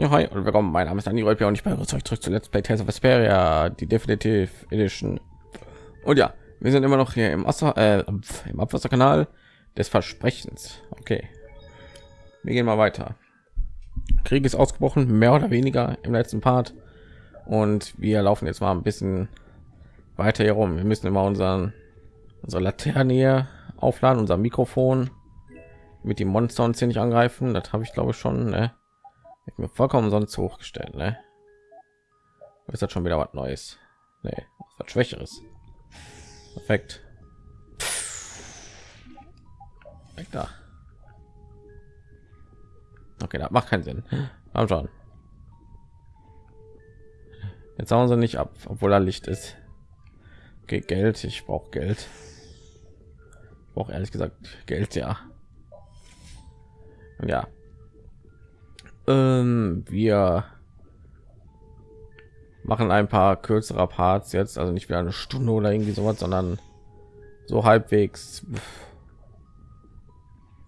Ja, hi und willkommen. Mein Name ist Dani Rolpe und ich begrüße euch zurück zu Let's Play Tales of Vesperia, die Definitive Edition. Und ja, wir sind immer noch hier im Wasser, äh, im Abwasserkanal des Versprechens. Okay, wir gehen mal weiter. Krieg ist ausgebrochen, mehr oder weniger im letzten Part. Und wir laufen jetzt mal ein bisschen weiter hier rum. Wir müssen immer unseren unsere Laterne hier aufladen, unser Mikrofon mit dem Monster uns hier angreifen. Das habe ich glaube ich schon. Ne? Ich mir vollkommen sonst hochgestellt, ne? Ist das schon wieder was Neues? Nee, was Schwächeres. Perfekt. Weg da. Okay, das macht keinen Sinn. Aber schon. Jetzt hauen sie nicht ab, obwohl da Licht ist. Okay, Geld. Ich brauche Geld. Ich brauche ehrlich gesagt Geld, ja. Ja, ähm, wir machen ein paar kürzere Parts jetzt, also nicht wieder eine Stunde oder irgendwie sowas, sondern so halbwegs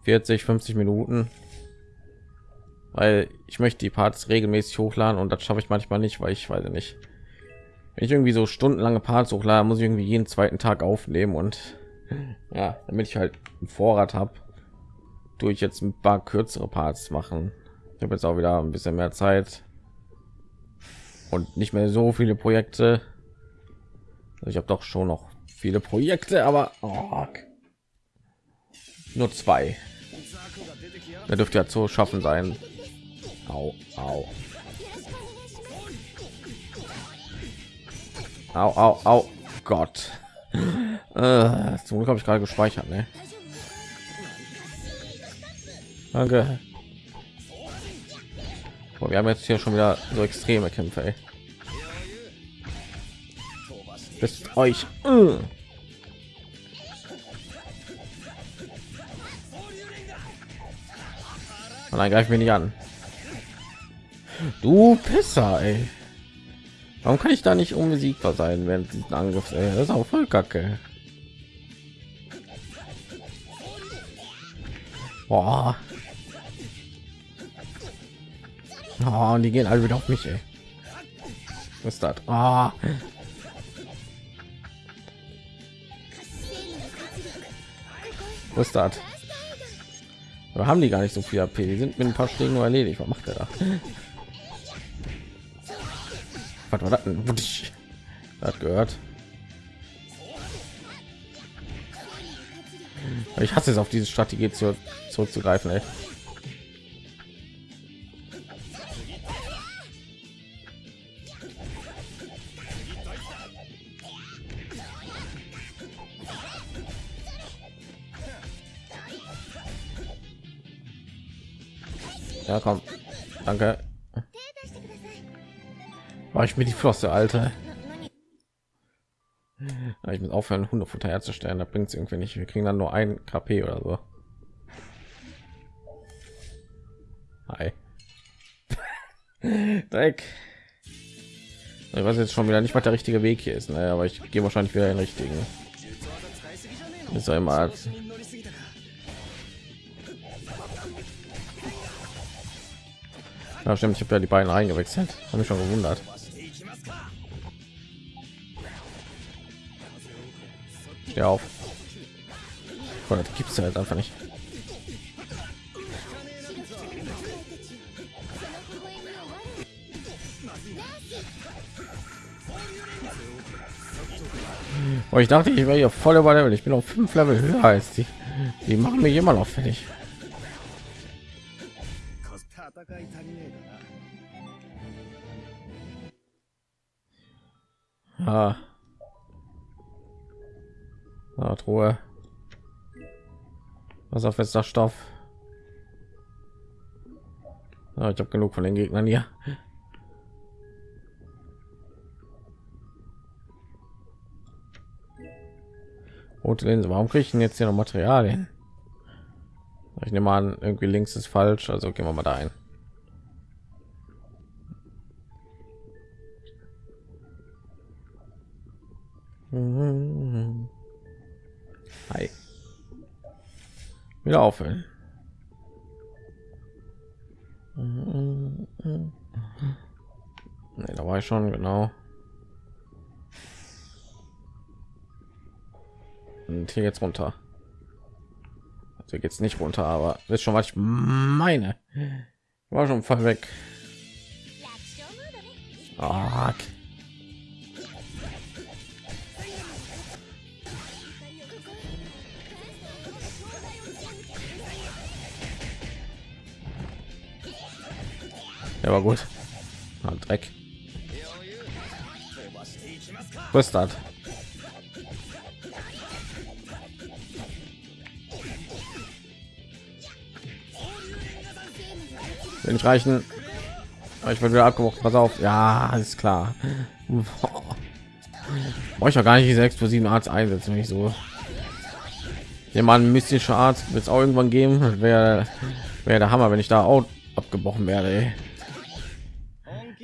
40, 50 Minuten, weil ich möchte die Parts regelmäßig hochladen und das schaffe ich manchmal nicht, weil ich weiß nicht. Wenn ich irgendwie so stundenlange Parts hochladen, muss ich irgendwie jeden zweiten Tag aufnehmen und ja, damit ich halt einen Vorrat habe, durch jetzt ein paar kürzere Parts machen. Ich habe jetzt auch wieder ein bisschen mehr Zeit und nicht mehr so viele Projekte. Ich habe doch schon noch viele Projekte, aber oh, nur zwei. Da dürfte ja zu schaffen sein. Au, au. Au, au, au. Gott. Äh, zum Glück habe ich gerade gespeichert, ne? Danke. Wir haben jetzt hier schon wieder so extreme Kämpfe. Ey. Bis euch. Und dann greifen wir nicht an. Du Pisser, ey. Warum kann ich da nicht unbesiegbar sein während diesen Angriff? Ey? Das ist auch voll kacke. Boah. Oh, und die gehen alle wieder auf mich, ey. Was ist das? Oh. Was ist das? Wir haben die gar nicht so viel AP. Die sind mit ein paar Schlägen nur erledigt. Was macht er da? Was war das denn? Hat gehört. Ich hasse es auf diese Strategie zu, zurückzugreifen. Ey. Ja, komm. Danke. War ich mir die Flosse, Alter. Ich muss aufhören, Hundefutter herzustellen. Da bringt es irgendwie nicht. Wir kriegen dann nur ein KP oder so. Hi. Dreck. Ich weiß jetzt schon wieder nicht, was der richtige Weg hier ist, ne? aber ich gehe wahrscheinlich wieder den richtigen. Ist ja Ja, stimmt, ich habe ja die beiden eingewechselt. Habe mich schon gewundert. Steh auf. Oh, das gibt's halt einfach nicht. Oh, ich dachte, ich wäre hier voll über Level. Ich bin auf fünf Level höher als die. Die machen mich immer noch fertig. Was auf jetzt Stoff. Ah, ich habe genug von den Gegnern hier. Rote Linse. Warum kriege ich denn jetzt hier noch Materialien? Ich nehme an, irgendwie links ist falsch, also gehen wir mal da ein. Hi. Wieder aufhören. war ich schon genau. Und hier jetzt runter. Also geht es nicht runter, aber ist schon was ich meine. War schon voll weg. Oh, Der war gut. Ah, Dreck. Das? Will nicht reichen. Ich bin wieder abgebrochen. Pass auf. Ja, ist klar. Brauche ich auch gar nicht diese explosiven Arzt einsetzen, wenn ich so jemand mystischer Arzt wird es auch irgendwann geben. Wäre wäre der Hammer, wenn ich da auch abgebrochen werde. Ey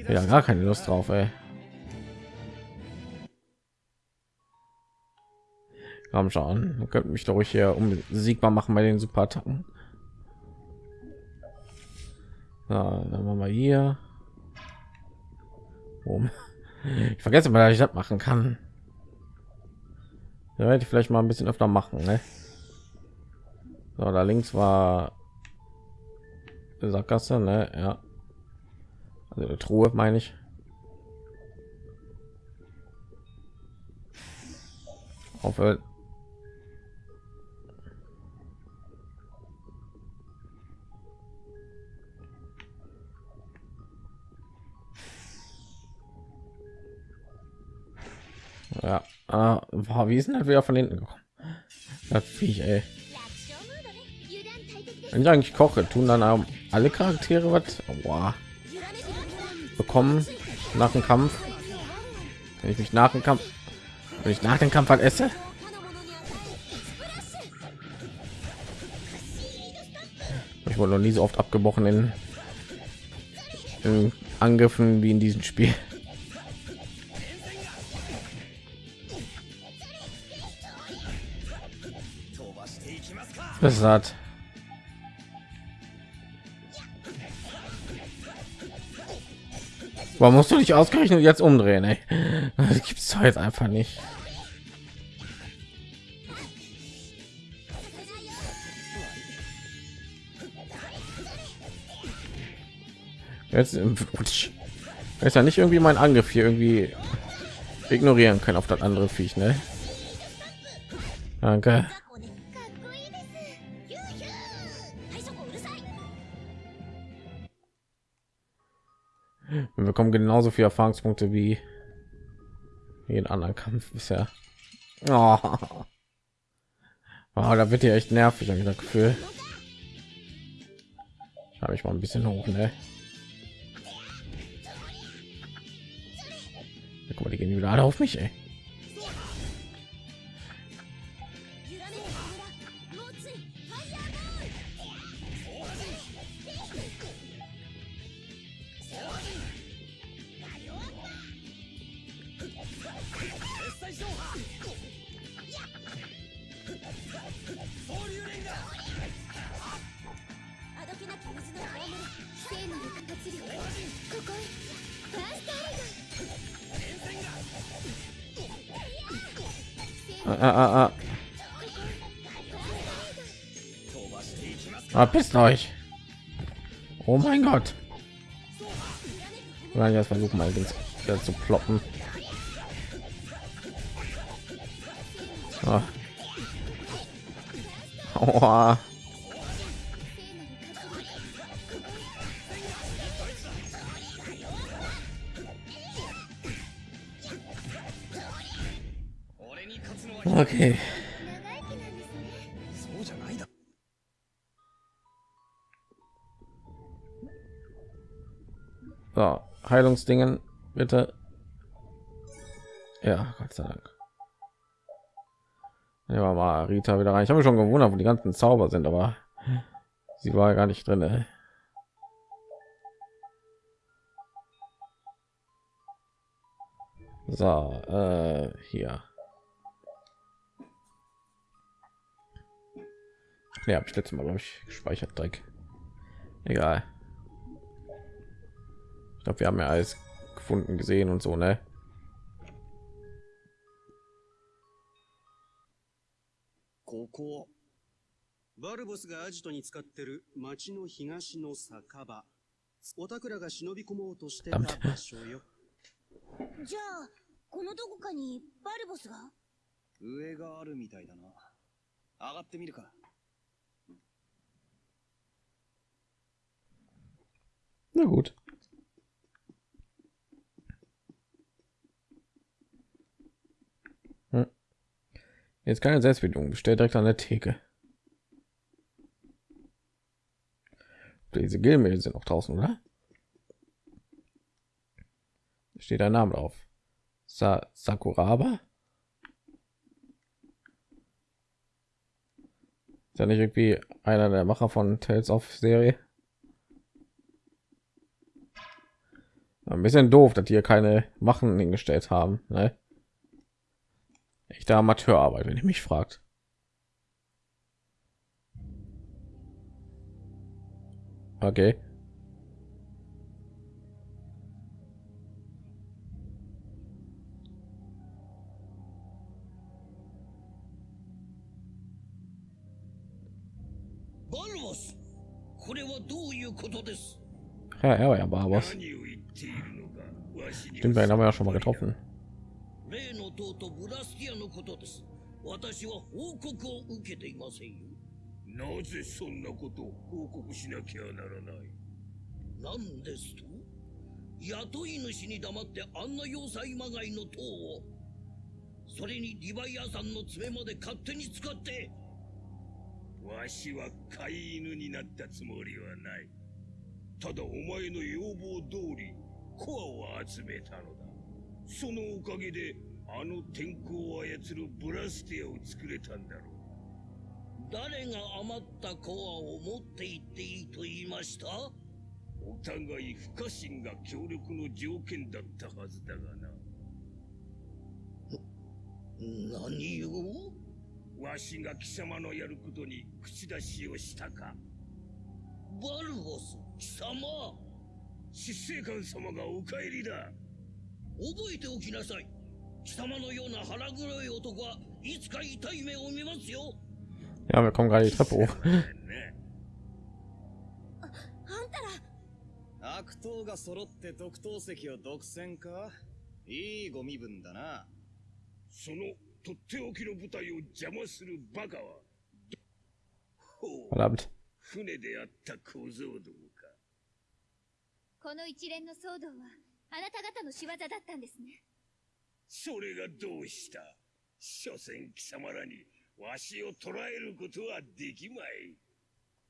ja gar keine Lust drauf, ey. Komm schon, könnte mich doch hier um siegbar machen bei den super attacken ja, dann machen wir hier um ich vergesse mal dass ich das machen kann ja, werde ich vielleicht mal ein bisschen öfter machen ne? so, da links war Sackgasse ne? ja eine Truhe meine ich. Auf Ja, ah, boah, wie ist denn das wieder von hinten gekommen? Das Viech, ey. Wenn ich eigentlich koche, tun dann alle Charaktere was? Boah bekommen nach dem Kampf. Wenn ich mich nach dem Kampf, wenn ich nach dem Kampf halt esse. Ich wurde noch nie so oft abgebrochen in, in Angriffen wie in diesem Spiel. Das hat Warum musst du dich ausgerechnet jetzt umdrehen? Ey? Das gibt's doch jetzt einfach nicht. Jetzt ist ja nicht irgendwie mein Angriff hier irgendwie ignorieren können auf das andere Viech, ne? Danke. Wir bekommen genauso viele Erfahrungspunkte wie jeden anderen Kampf bisher. Oh. Oh, da wird ja echt nervig, habe ich das Gefühl. Habe ich mal ein bisschen hoch, ne? Guck mal, die gehen wieder alle auf mich, ey. Ah, ah, ah. Verpisst euch. Oh mein Gott. Ja, jetzt versuchen mal wieder zu ploppen. Oh. Oh. Okay. So, Heilungsdingen, bitte. Ja, Gott sei Dank. Ja, mal Rita wieder rein. Ich habe mich schon gewundert, wo die ganzen Zauber sind, aber sie war gar nicht drin. So, äh, hier. Ja, habe ich letztes Mal glaube ich gespeichert Dreck. Egal. Ich glaube, wir haben ja alles gefunden gesehen und so ne ここ。バルボスがアジトに使ってる町の東の酒場。おたくらが忍び込もうとしてた場所よ。じゃあ、このどこかにバルボスが上があるみたいだな。上がってみるか。 Na gut. Hm. jetzt keine Selbstbedienung. Bestellt direkt an der Theke. Diese Gilmehl sind noch draußen oder? Steht ein Name drauf. Sa Sakuraba? Ist ja nicht irgendwie einer der Macher von Tales of Serie Ein bisschen doof, dass hier keine Machen hingestellt haben. Ne? Echte Amateurarbeit, wenn ihr mich fragt. Okay. Ja, er war ja Barbos. 何を言っているのかわしに stimmt wir haben wir ja schon mal getroffen 例の塔とブラスティアのことです。私は報告を受けていませんよ。なぜそんなことを報告しなきゃならない？なんですと？雇い主に黙ってあんな要塞まがいの塔をそれにリヴァイアさんの爪まで勝手に使ってわしは飼い犬になったつもりはない。ただお前の要望通りコアを集めたのだ。そのおかげであの天候を操るブラスティアを作れたんだろう。誰が余ったコアを持って行っていいと言いました？お互い不可侵が協力の条件だったはずだがな何を？わしが貴様のやることに口出しをしたか。バルボス貴様執政官様がお帰りだ。覚えておきなさい。貴様のような腹黒い男はいつか痛い目を見ますよ。ja wir kommen gerade die Treppe hoch ね。あんたら。悪党が揃って特等席を独占か？いいご身分だな。そのとっておきの部隊を邪魔するバカは船であった小僧ども。かこの一連の騒動はあなた方の仕業だったんですねそれがどうした？所詮貴様らにわしを捕らえることはできまい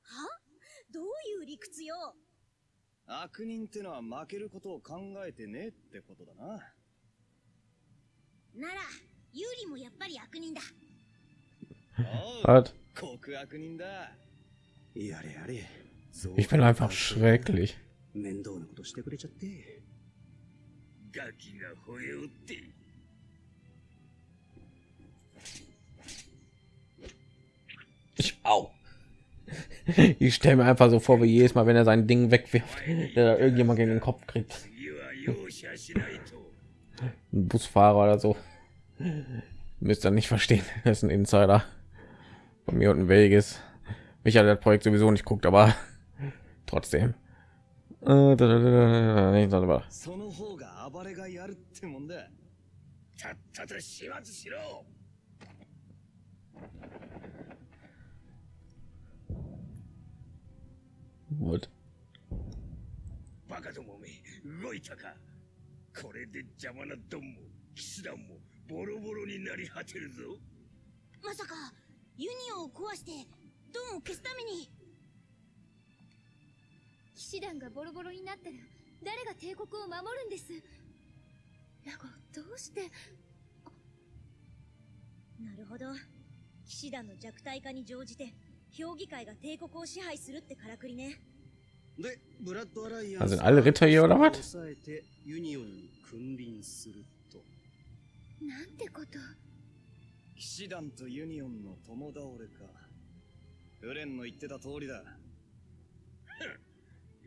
は？どういう理屈よ？悪人ってのは負けることを考えてねえってことだな。なら、ユーリもやっぱり悪人だ。おう Was? 極悪人だ。やれやれ。ich bin einfach schrecklich 面倒なことしてくれちゃって。ガキが吠えおって。 ich au ich stelle mir einfach so vor wie jedes Mal wenn er sein Ding wegwirft der irgendjemand gegen den Kopf kriegt 次は容赦しないと。 ein Busfahrer oder so müsst ihr nicht verstehen das ist ein Insider von mir und ein Vegas mich hat das Projekt sowieso nicht guckt aber trotzdem Äh, da, da, da, da, da, da, da. その方が暴れがやるってもんだ。さっさと始末しろ。What? バカどもめ、動いたか。これで邪魔なドンも騎士団もボロボロになり果てるぞ。まさか、ユニオンを壊して、ドンを消すために、騎士団がボロボロになったら誰が帝国を守るんです？ラゴどうして？なるほど。騎士団の弱体化に乗じて、評議会が帝国を支配するってからくりね。で、ブラッドアライアン sind alle Ritter hier oder was? 抑えてユニオンに君臨すると。なんてこと？騎士団とユニオンの共倒れか。フレンの言ってた通りだ。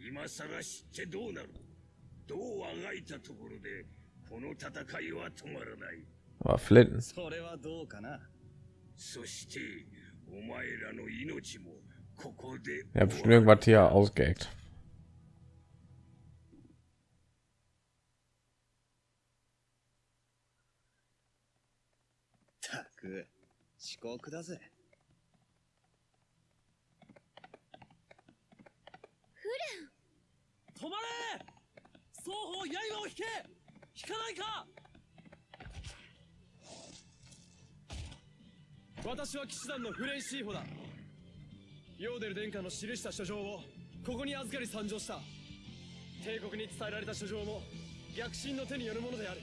今さら知ってどうなる？どうあがいたところでこの戦いは止まらない Aber Flinten. それはどうかな？そしてお前らの命もここで Er hat bestimmt irgendwas hier ausgeheckt. たく遅刻だぜ止まれ！双方刃を引け！引かないか！私は騎士団のフレンシーホだ。ヨーデル殿下の記した書状をここに預かり参上した。帝国に伝えられた書状も逆進の手によるものである。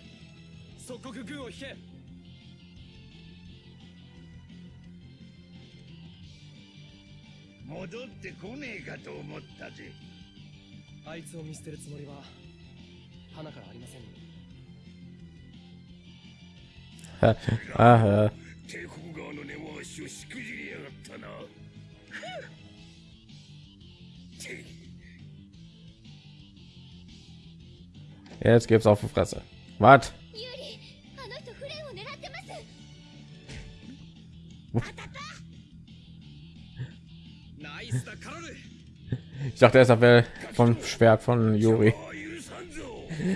即刻軍を引け！戻ってこねえかと思ったぜあいつを見捨てるつもりは花からありません ah, äh, 帝国側の根回しをしくじりやがったなて jetzt gibt's auf die Fresse. Was? ユーリあの人フレンを狙ってますナイスだカロル Ich dachte erst, er wäre vom Schwert von Juri.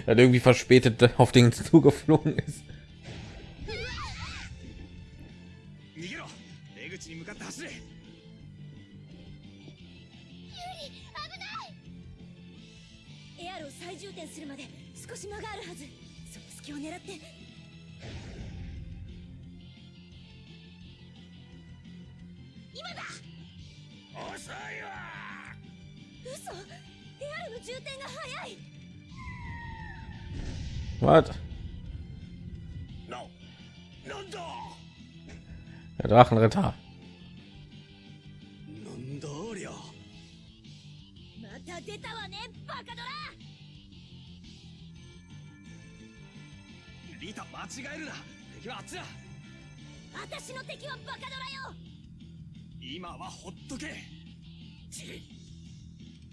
Er irgendwie verspätet auf den zugeflogen ist. What? No. Nanda. Der Drachenritter. Nandoria. また出たわね、バカドラ。リタ間違えるな。敵は熱だ。私の敵はバカドラよ。今はほっとけ。ち。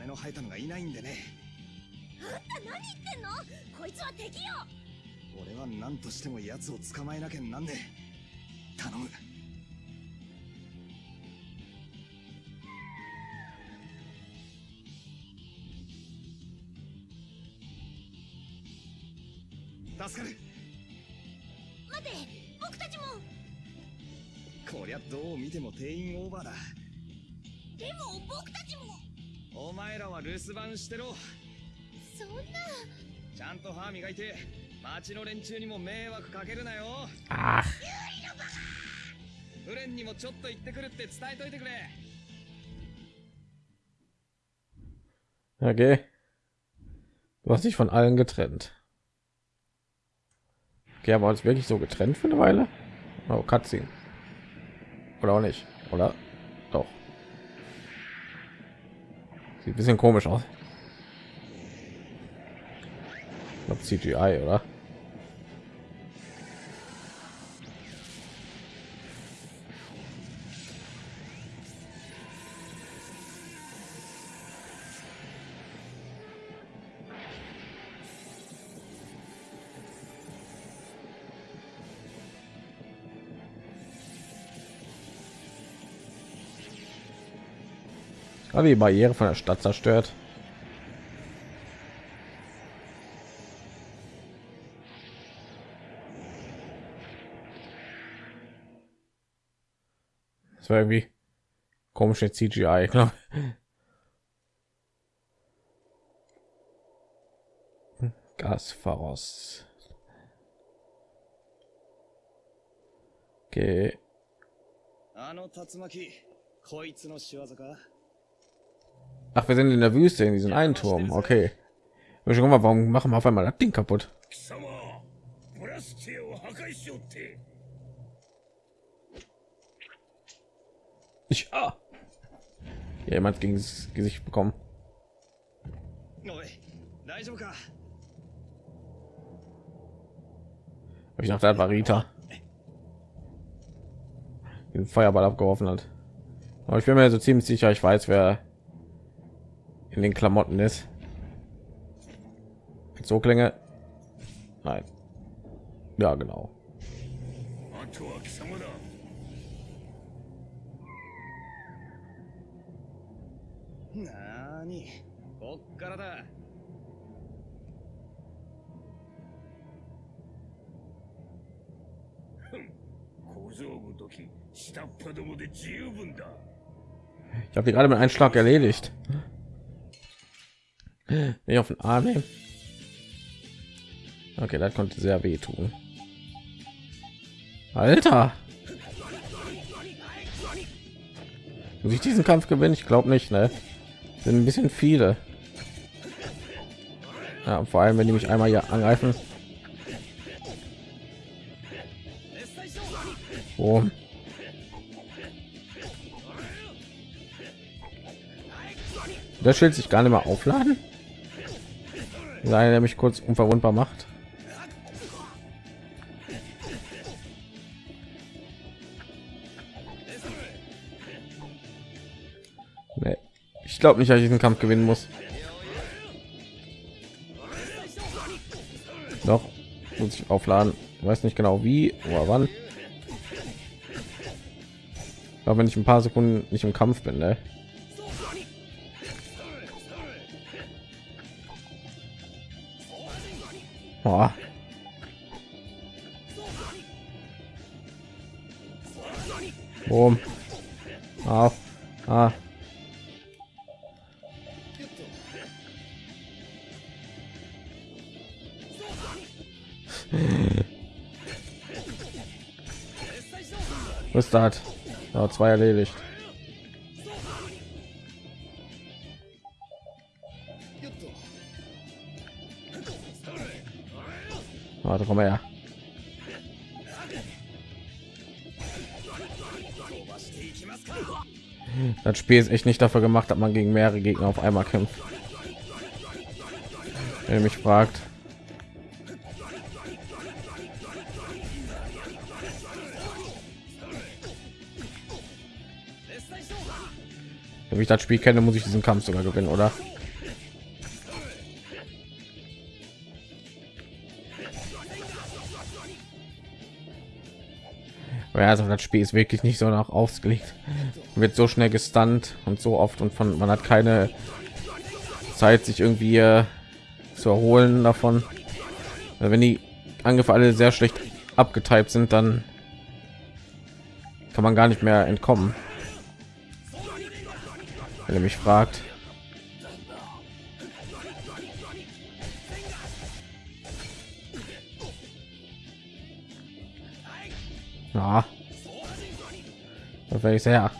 羽の生えたのがいないんでね。あんた何言ってんの？こいつは敵よ！俺は何としても奴を捕まえなきゃなんねえ。頼む。助かる。待て僕たちも！こりゃどう見ても定員オーバーだ。でも僕たちもお前らは留守番してろそんなちゃんと歯磨いて町の連中にも迷惑かけるなよ Ach, フレンにもちょっと行ってくるって伝えといてくれ okay. Du hast dich von allen getrennt. Okay, aber uns wirklich so getrennt für eine Weile? Oh, Cutscene. Oder auch nicht, oder? Ein bisschen komisch aus. Ich glaub, CGI, oder? Aber die Barriere von der Stadt zerstört. Das war irgendwie komische CGI, glaube Gasfaros. Okay. あの竜巻こいつの仕業か Ach, wir sind in der Wüste in diesem einen Turm. Okay. Ich schon mal, warum machen wir auf einmal das Ding kaputt? Ich ah. ja, jemand gegen das Gesicht bekommen. Ich dachte, das war Rita. Den Feuerball abgeworfen hat. Aber ich bin mir so ziemlich sicher, ich weiß, wer in den Klamotten ist. So Klänge. Nein. Ja, genau. Ich habe die gerade mit einem Schlag erledigt. Nicht auf den Arm nehmen. Okay, das konnte sehr weh tun. Alter! Muss ich diesen Kampf gewinnen? Ich glaube nicht, ne? Sind ein bisschen viele. Ja, vor allem, wenn die mich einmal hier angreifen. Oh. Das Schild sich gar nicht mehr aufladen. Sei der mich kurz unverwundbar macht. Nee. Ich glaube nicht, dass ich diesen Kampf gewinnen muss. Doch muss ich aufladen. Weiß nicht genau wie oder wann. Aber wenn ich ein paar Sekunden nicht im Kampf bin, ne? Ist das? Ja, zwei erledigt. Warte, komm her. Das Spiel ist echt nicht dafür gemacht, dass man gegen mehrere Gegner auf einmal kämpft. Wenn mich fragt. Wenn ich das Spiel kenne, muss ich diesen Kampf sogar gewinnen, oder? Also das Spiel ist wirklich nicht so nach ausgelegt. Wird so schnell gestunt und so oft und von man hat keine Zeit, sich irgendwie äh, zu erholen davon. Also wenn die Angriffe alle sehr schlecht abgetypt sind, dann kann man gar nicht mehr entkommen wenn ihr mich fragt na ja. ich sehr.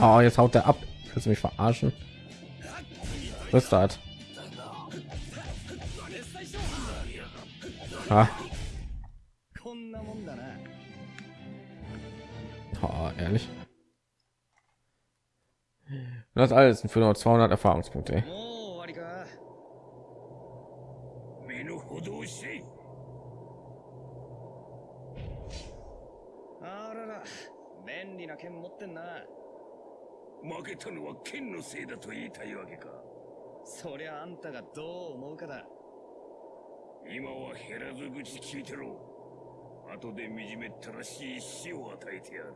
oh, jetzt haut er ab kannst du mich verarschen was das ah. Oh, ehrlich Das alles für nur 200 Erfahrungspunkte. もう終わりか身の程を知れあらら便利な剣持ってんな負けたのは剣のせいだと言いたいわけかそりゃあんたがどう思うかだ今は減らず口聞いてろ後で惨めったらしい死を与えてやる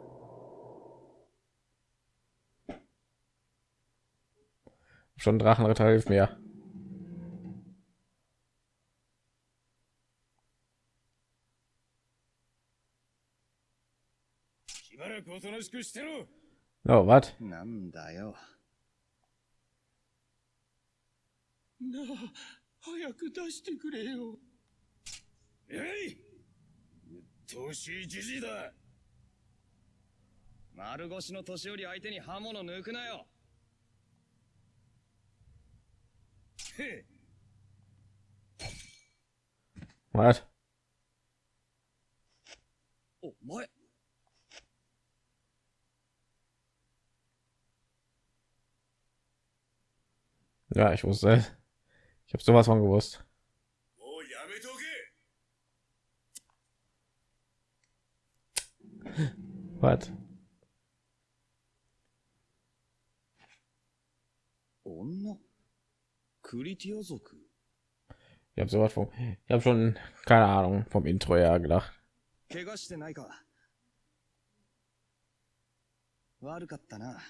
Schon Drachenritter hilft mir. Oh, was? Hey! 年じじだ丸腰の年寄り相手に刃物抜くなよ Was? Oh, moin. Ja, ich wusste. Ich habe sowas von gewusst. Oh, Was? Oh, no. Ich habe sowas von. Ich habe schon keine Ahnung vom Intro her gedacht. 怪我してないか悪かったな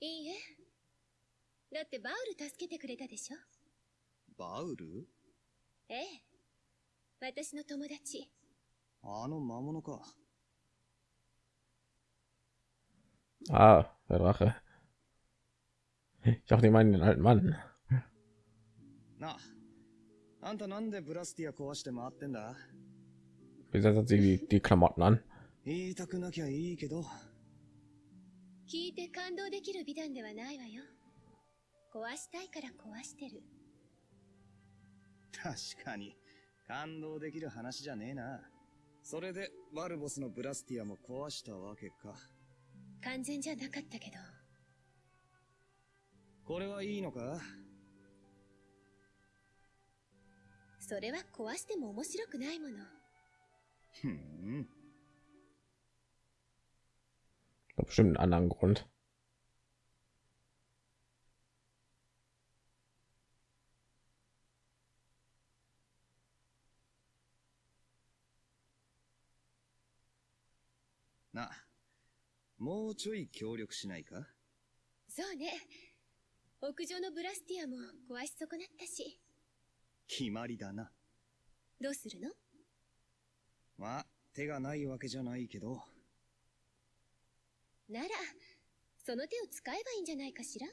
いいえだってバウル助けてくれたでしょバウルええ私の友達あの魔物か Ah, der Drache. Ich dachte, die meinen den alten Mann. な。ああんたなんでブラスティア壊して回ってんだ？Wieso hat sie die, die Klamotten an? 言いたくなきゃいいけど。聞いて感動できる美談ではないわよ。壊したいから壊してる。確かに。感動できる話じゃねえな。それでバルボスのブラスティアも壊したわけか。完全じゃなかったけど。これはいいのか？それは壊しても面白くないもの。ふん。bestimmt einen anderen Grund. なもうちょい協力しないか？そうね。屋上のブラスティアも壊し損なったし決まりだな。どうするの？まあ手がないわけじゃないけど。ならその手を使えばいいんじゃないかしら？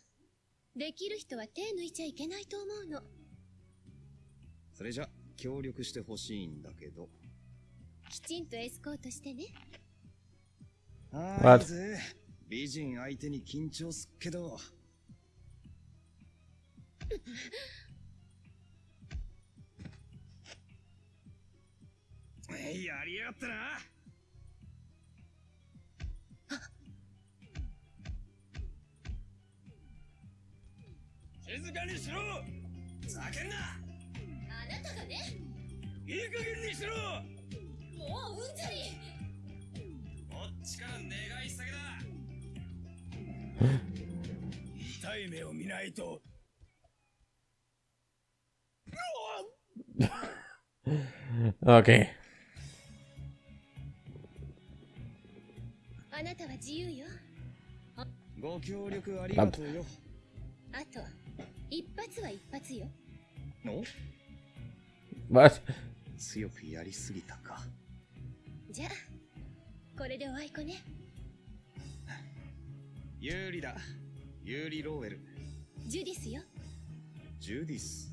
できる人は手抜いちゃいけないと思うの。それじゃ協力してほしいんだけど。きちんとエスコートしてね。ああ美人相手に緊張すっけどやりやがったな。静かにしろ。叫んな。あなたがね。いい加減にしろ。もううんざり。こっちから願い下げだ。痛い目を見ないと。Okay. 協力ありがとうよ。あと一発は一発よ。の？Was? 強くやりすぎたか。じゃあこれでおあいこね。有利だ。有利ローウェル。ジュディスよ。ジュディス。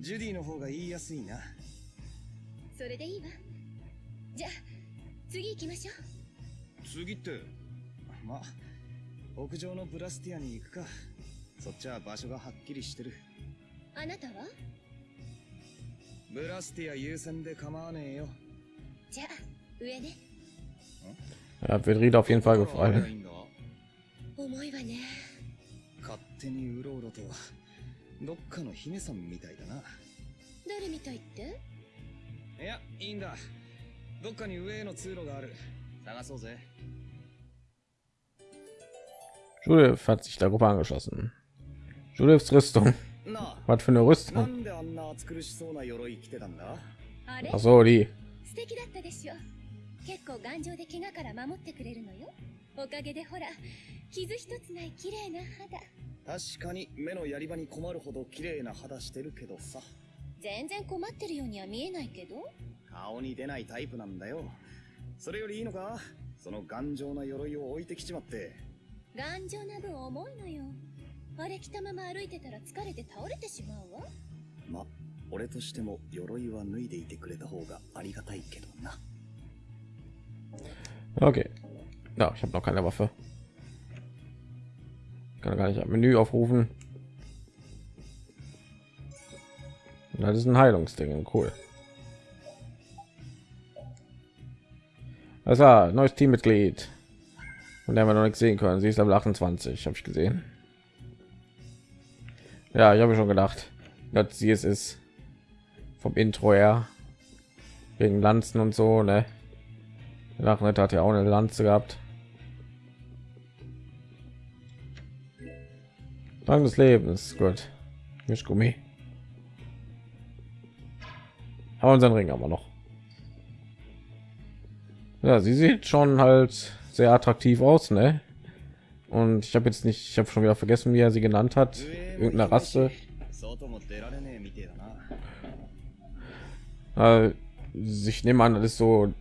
ジュディの方が言いやすいな。それでいいわ。じゃあ次行きましょう。次ってまあ屋上のブラスティアに行くか。そっちは場所がはっきりしてる。あなたは？ブラスティア優先で構わねえよ。じゃあ上ね。Ja, wird Ried auf jeden Fall gefallen. いんだ重いわね。勝手にうろうろとどっかの姫さんみたいだな。誰みたいって？いやいいんだ。どっかに上への通路がある。探そうぜ Judith hat sich der Gruppe angeschlossen. Judiths Rüstung. Was für eine な Rüstung? んであんな暑苦しそうな鎧着てたんだあれ Ach so, die. 素敵だったでしょ結構頑丈で怪我から守ってくれるのよおかげでほら傷一つない綺麗な肌確かに目のやり場に困るほど綺麗な肌してるけどさ全然困ってるようには見えないけど顔に出ないタイプなんだよそれよりいいのかその頑丈な鎧を置いてきちまって頑丈な分重いのよあれ着たまま歩いてたら疲れて倒れてしまうわま俺としても鎧は脱いでいてくれた方がありがたいけどな Okay. Ja, ich habe noch keine Waffe. Ich kann gar nicht ein Menü aufrufen. Das ist ein Heilungsding, cool. Das war neues Teammitglied. Und der wir noch nicht sehen können. Sie ist Level 28, habe ich gesehen. Ja, ich habe schon gedacht, dass sie es ist. Vom Intro her. Wegen Lanzen und so, ne? Nachricht hat ja auch eine Lanze gehabt. Dank des Lebens, gut. Mischgummi. Aber unseren Ring haben wir noch. Ja, sie sieht schon halt sehr attraktiv aus, ne? Und ich habe jetzt nicht, ich habe schon wieder vergessen, wie er sie genannt hat. Irgendeine Rasse. Äh, ich nehme an, das ist so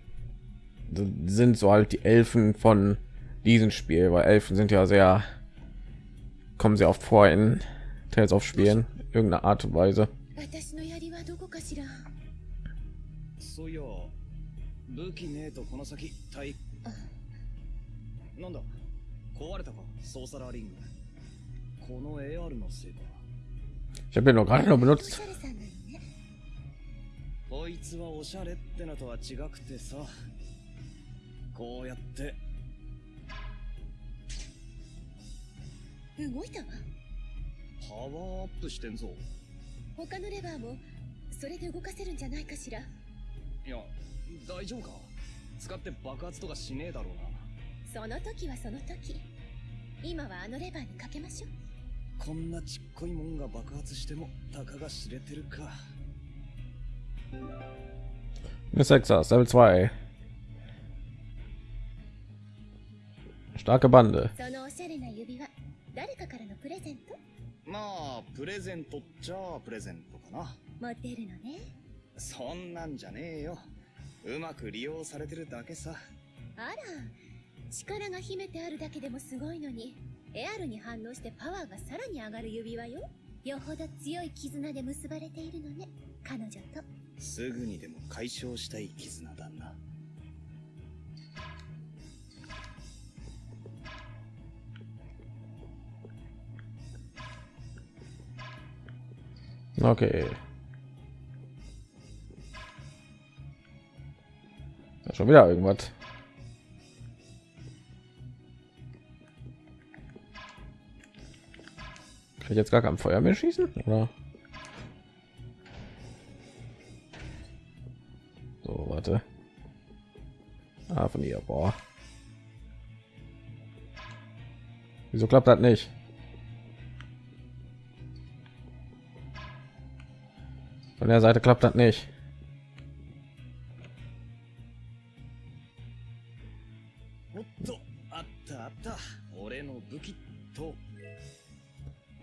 sind so halt die Elfen von diesem Spiel, weil Elfen sind ja sehr kommen sehr oft vor in Tales of Spielen, irgendeine Art und Weise. そういや武器ねえとこの先体 なんだ？壊れたか？ソーサラーリング。この AR のせいか。Ich habe den noch gerade noch benutzt. こいつはおしゃれってのとは違くてさ。こうやって。動いたわ。パワーアップしてんぞ。他のレバーもそれで動かせるんじゃないかしら。いや大丈夫か？使って爆発とかしねえだろうなその時はその時。今はあのレバーにかけましょう。こんなちっこいもんが爆発してもたかが知れてるか。Eine Sechser, Level 2. Starke Bande. そのおしゃれな指輪誰かからのプレゼント？まあプレゼントっちゃプレゼントかな。持ってるのね。そんなんじゃねえよ。うまく利用されてるだけさ。あら力が秘めてあるだけでもすごいのにエアルに反応してパワーがさらに上がる指輪よよほど強い絆で結ばれているのね彼女とすぐにでも解消したい絆だな Okay. Ja, schon wieder irgendwas. Kann ich jetzt gar kein Feuer mehr schießen? Oder? So, warte. Ah, von ihr. Boah. Wieso klappt das nicht? Von der Seite klappt das nicht.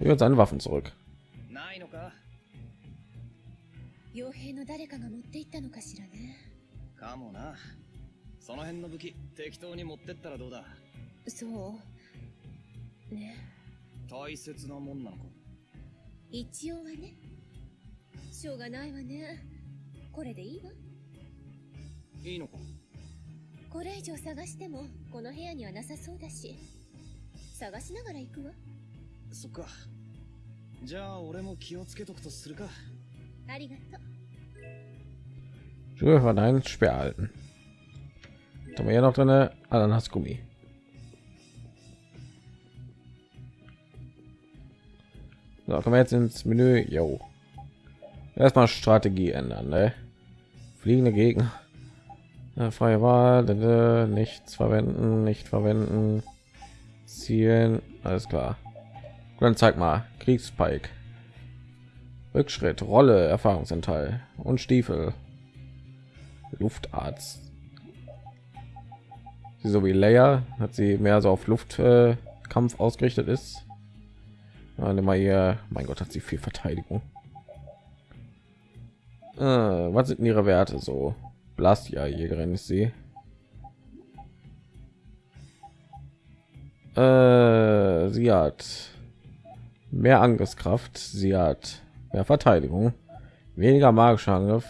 Uns seine Waffen zurück. ないのか傭兵の誰かが持っていったのかしらね。かもなその辺の武器適当に持ってったらどうだ？そう。ね。大切なもんなのか？一応はね。しょうがないわね。これでいいわ。いいのか？これ以上探してもこの部屋にはなさそうだし。探しながら行くわそっかじゃあ俺も気をつけとくとするかありがとう Schuhe von einem Speer halten. Was haben wir hier noch drin? Ananasgummi. So, kommen wir jetzt ins Menü. Jo. Erstmal Strategie ändern. Ne? Fliegende Gegner. Ja, freie Wahl. d- d- Nichts verwenden. Nicht verwenden. Zielen. Alles klar. Dann zeig mal. Kriegspike. Rückschritt, Rolle, Erfahrungsanteil und Stiefel. Luftarzt. Sie so wie Leia hat sie mehr so auf Luftkampf äh, ausgerichtet ist. Nimm mal hier, mein Gott, hat sie viel Verteidigung. Äh, was sind ihre Werte so? Blastia Jägerin ist sie. Äh, sie hat mehr Angriffskraft, sie hat mehr Verteidigung, weniger magischer Angriff,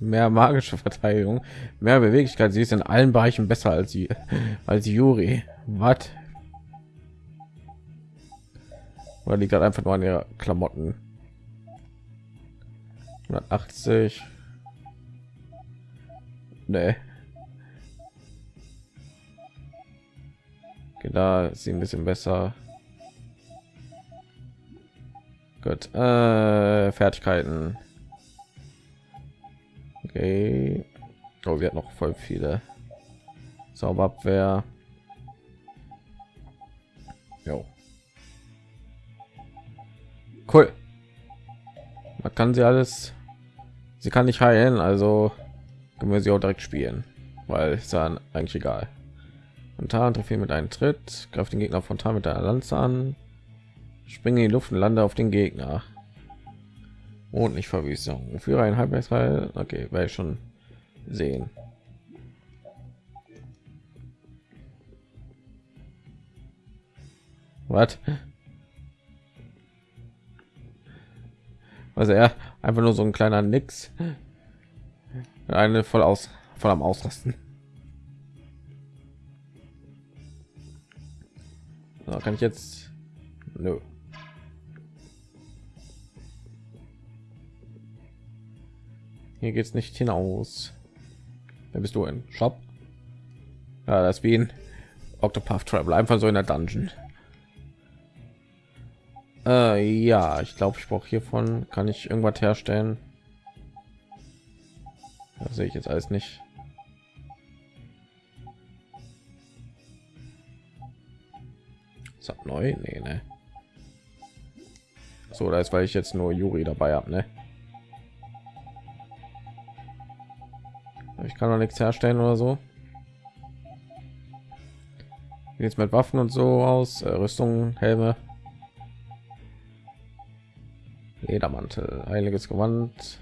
mehr magische Verteidigung, mehr Beweglichkeit. Sie ist in allen Bereichen besser als sie, als Yuri. Was? Oder liegt halt einfach nur an ihrer Klamotten? 180. Nee. Da ist sie ein bisschen besser. Gut. Äh, Fertigkeiten. Okay. Oh, wir hat noch voll viele. Zauberabwehr. Jo. Cool. Man kann sie alles. Sie kann nicht heilen, also können wir sie auch direkt spielen, weil es dann eigentlich egal. Spontan trifft mit einem Tritt, greift den Gegner frontal mit der Lanze an, springe in die Luft und lande auf den Gegner. Und nicht Verwüstung. Führe ein Halbwertsteil. Okay, werde ich schon sehen. Was? Also er einfach nur so ein kleiner Nix. Eine voll aus, voll am Ausrasten. So, kann ich jetzt? Nö. Hier geht's nicht hinaus. Wer bist du in Shop? Ja, das wie ein Octopath Travel, einfach so in der Dungeon. Äh, ja, ich glaube, ich brauche hiervon kann ich irgendwas herstellen. Das sehe ich jetzt alles nicht. Ist neu? Nee, ne. So, da ist, weil ich jetzt nur Juri dabei habe, ne? Ich kann noch nichts herstellen oder so. Jetzt mit Waffen und so aus, äh, Rüstung, Helme. Ledermantel, heiliges Gewand.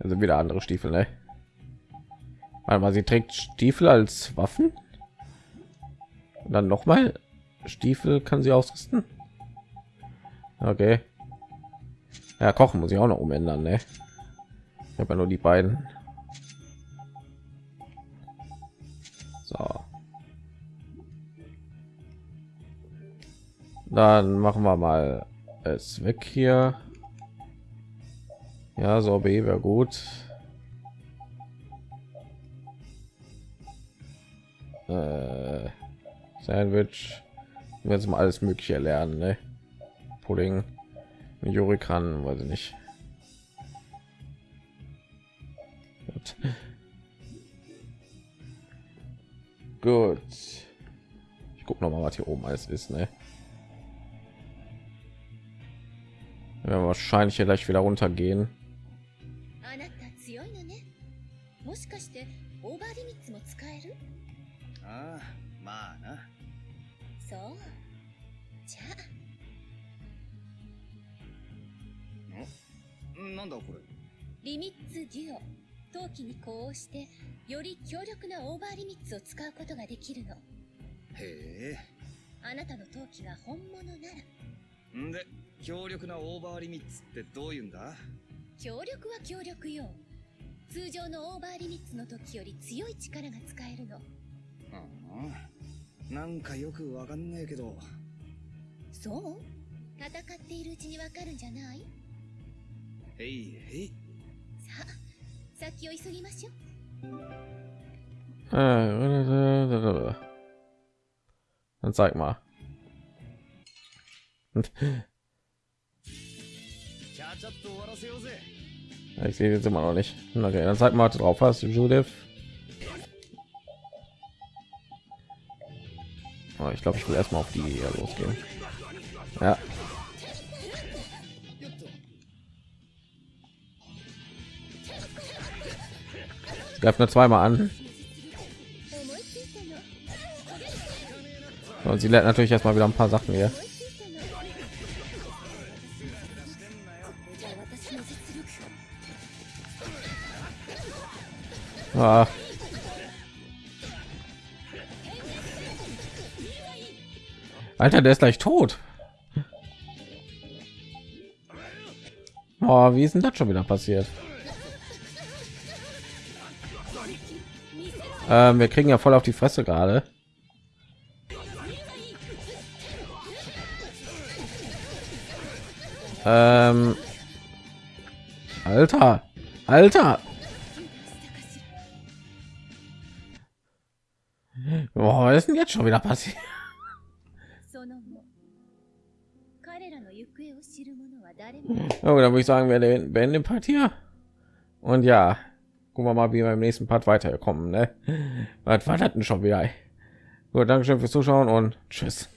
Also wieder andere Stiefel, ne? Weil sie trägt Stiefel als Waffen. Und dann noch mal Stiefel kann sie ausrüsten. Okay. Ja, kochen muss ich auch noch umändern, ne? Ich habe ja nur die beiden. So. Dann machen wir mal es weg hier. Ja, so B wäre gut. Äh, Sandwich. Jetzt mal alles Mögliche lernen, ne? Pudding. Juri kann, weiß ich nicht. Gut. Gut. Ich gucke noch mal, was hier oben alles ist, ne? Ja, wahrscheinlich hier gleich wieder runtergehen. あなんだこれ。リミッツデュオ陶器に呼応してより強力なオーバーリミッツを使うことができるの。へえ。あなたの陶器が本物なら。んで強力なオーバーリミッツってどういうんだ？強力は強力よ。通常のオーバーリミッツの時より強い力が使えるの。うんなんかよくわかんねえけど。そう？戦っているうちにわかるんじゃない？へいへいさあ先を急ぎましょう Äh, Dann zeig mal. ちゃちゃっと終わらせようぜ Ich sehe jetzt immer noch nicht. Okay, dann zeig mal was du drauf hast, Judith. Oh, ich glaube, ich will erstmal auf die hier losgehen. Ja. Greift nur zweimal an. Und sie lernt natürlich erstmal wieder ein paar Sachen hier. Ah. Alter, der ist gleich tot. Oh, wie ist denn das schon wieder passiert? Ähm, wir kriegen ja voll auf die Fresse gerade. Ähm, Alter, Alter. Boah, was ist denn jetzt schon wieder passiert? Oh, da würde ich sagen, wir beenden den Part hier. Und ja gucken wir mal, wie wir im nächsten Part weiterkommen. Ne? Was war das denn schon wieder? Gut, Dankeschön fürs Zuschauen und tschüss.